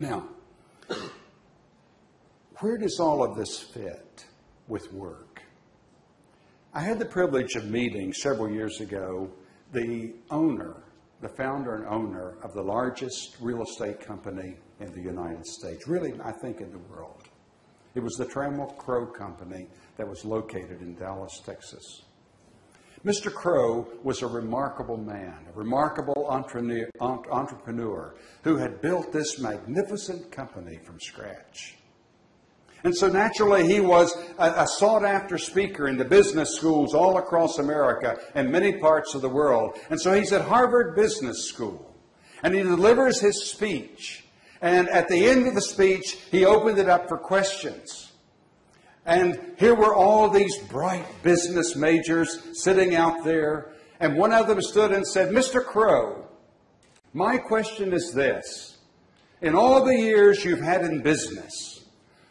Now, where does all of this fit with work? I had the privilege of meeting several years ago the owner, the founder and owner of the largest real estate company in the United States, really, I think, in the world. It was the Trammell Crow Company that was located in Dallas, Texas. Mr. Crow was a remarkable man, a remarkable entrepreneur who had built this magnificent company from scratch. And so naturally, he was a, sought after speaker in the business schools all across America and many parts of the world. And so he's at Harvard Business School. And he delivers his speech. And at the end of the speech, he opened it up for questions. And here were all these bright business majors sitting out there. And one of them stood and said, Mr. Crow, my question is this. In all the years you've had in business,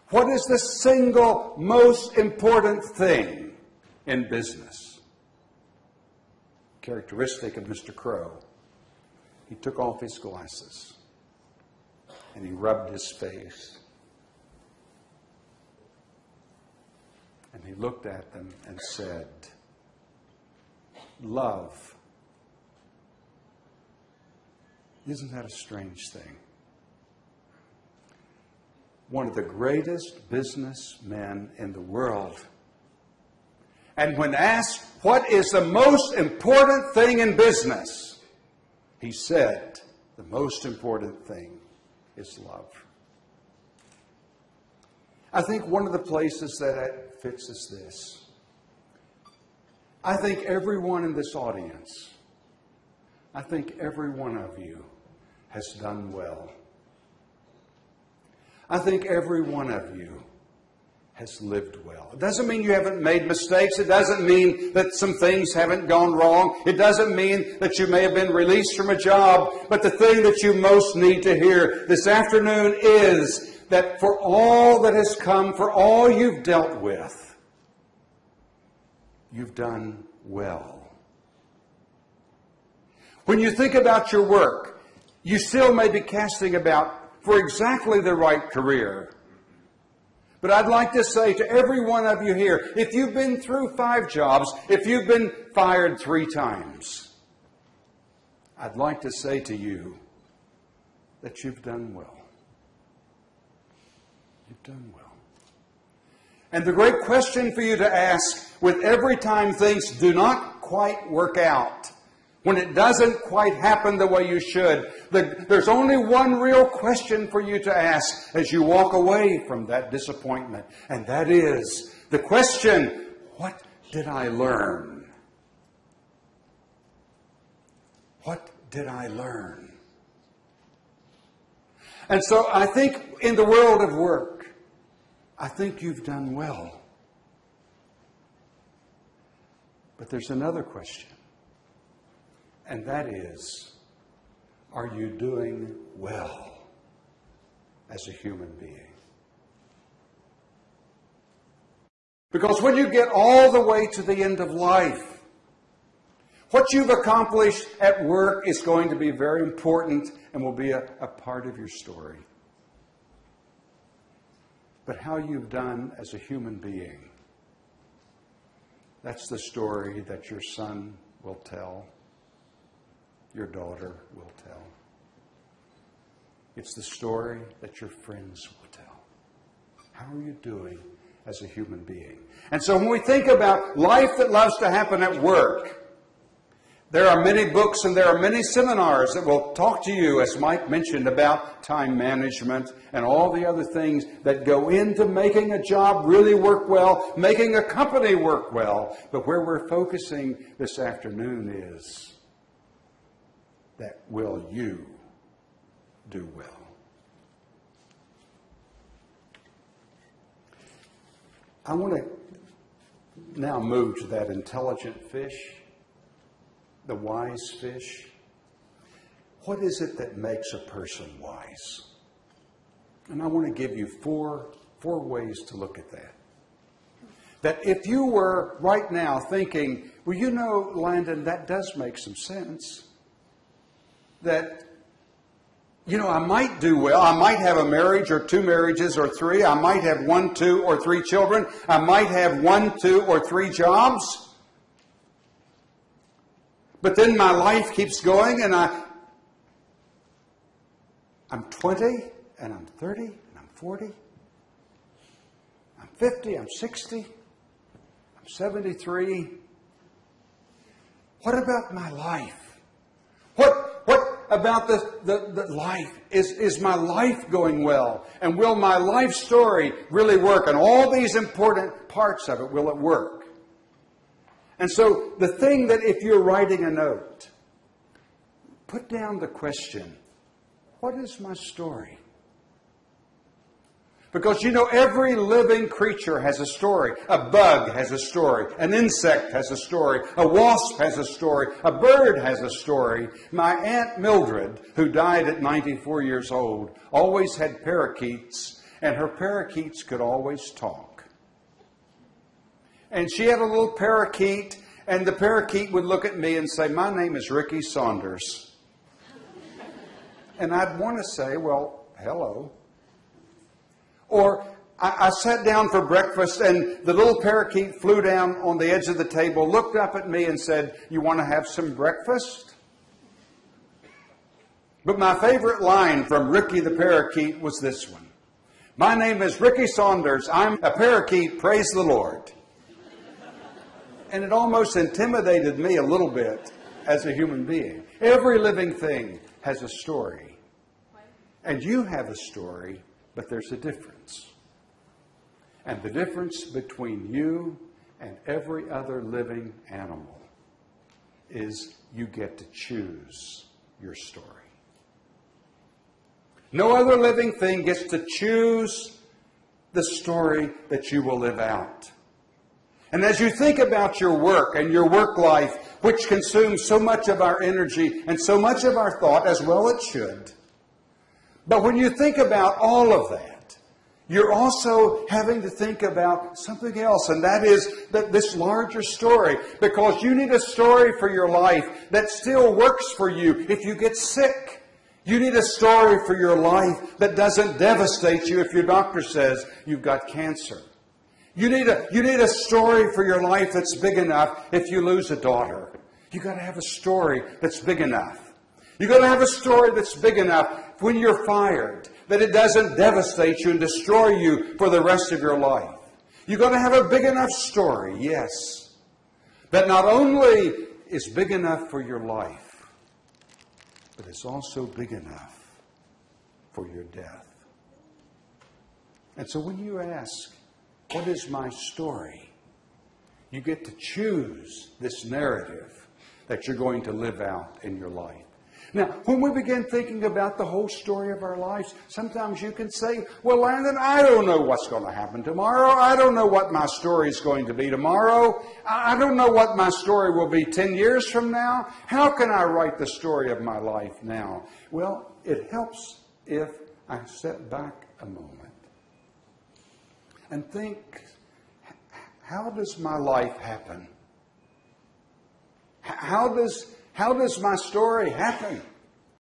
what is the single most important thing in business? Characteristic of Mr. Crow. He took off his glasses and he rubbed his face. And he looked at them and said, Love. Isn't that a strange thing? One of the greatest businessmen in the world. And when asked, What is the most important thing in business? He said, The most important thing is love. I think one of the places that is this. I think everyone in this audience, I think every one of you has done well. I think every one of you has lived well. It doesn't mean you haven't made mistakes. It doesn't mean that some things haven't gone wrong. It doesn't mean that you may have been released from a job. But the thing that you most need to hear this afternoon is that for all that has come, for all you've dealt with, you've done well. When you think about your work, you still may be casting about for exactly the right career. But I'd like to say to every one of you here if you've been through five jobs, if you've been fired three times, I'd like to say to you that you've done well. You've done well. And the great question for you to ask with every time things do not quite work out when it doesn't quite happen the way you should. The, there's only one real question for you to ask as you walk away from that disappointment, and that is the question what did I learn? What did I learn? And so I think in the world of work, I think you've done well. But there's another question and that is are you doing well as a human being? Because when you get all the way to the end of life, what you've accomplished at work is going to be very important and will be a, a part of your story. But how you've done as a human being, that's the story that your son will tell your daughter will tell. It's the story that your friends will tell. How are you doing as a human being? And so when we think about life that loves to happen at work, there are many books and there are many seminars that will talk to you, as Mike mentioned, about time management and all the other things that go into making a job really work well, making a company work well. But where we're focusing this afternoon is that will you do well? I want to now move to that intelligent fish, the wise fish. What is it that makes a person wise? And I want to give you four, four ways to look at that. That if you were right now thinking, well, you know, Landon, that does make some sense that you know, I might do well. I might have a marriage or two marriages or three. I might have one, two, or three children. I might have one, two, or three jobs. But then my life keeps going and I, I'm 20 and I'm 30 and I'm 40. I'm 50, I'm 60, I'm 73. What about my life? What, what about the, the, the life? Is, is my life going well? And will my life story really work? And all these important parts of it, will it work? And so the thing that if you're writing a note, put down the question, what is my story? Because you know, every living creature has a story. A bug has a story. An insect has a story. A wasp has a story. A bird has a story. My Aunt Mildred, who died at 94 years old, always had parakeets, and her parakeets could always talk. And she had a little parakeet, and the parakeet would look at me and say, My name is Ricky Saunders. And I'd want to say, Well, hello. Or I, I, sat down for breakfast and the little parakeet flew down on the edge of the table, looked up at me and said, You want to have some breakfast? But my favorite line from Ricky the parakeet was this one My name is Ricky Saunders. I'm a parakeet. Praise the Lord. And it almost intimidated me a little bit as a human being. Every living thing has a story. And you have a story but there's a difference. And the difference between you and every other living animal is you get to choose your story. No other living thing gets to choose the story that you will live out. And as you think about your work and your work life, which consumes so much of our energy and so much of our thought, as well it should, but when you think about all of that, you're also having to think about something else, and that is that this larger story, because you need a story for your life that still works for you if you get sick. You need a story for your life that doesn't devastate you if your doctor says you've got cancer. You need a, you need a story for your life that's big enough if you lose a daughter. You've got to have a story that's big enough. You've got to have a story that's big enough when you're fired, that it doesn't devastate you and destroy you for the rest of your life. You've got to have a big enough story, yes, that not only is big enough for your life, but it's also big enough for your death. And so when you ask, What is my story? you get to choose this narrative that you're going to live out in your life. Now, when we begin thinking about the whole story of our lives, sometimes you can say, Well, Landon, I don't know what's going to happen tomorrow. I don't know what my story is going to be tomorrow. I don't know what my story will be 10 years from now. How can I write the story of my life now? Well, it helps if I step back a moment and think, How does my life happen? How does how does my story happen?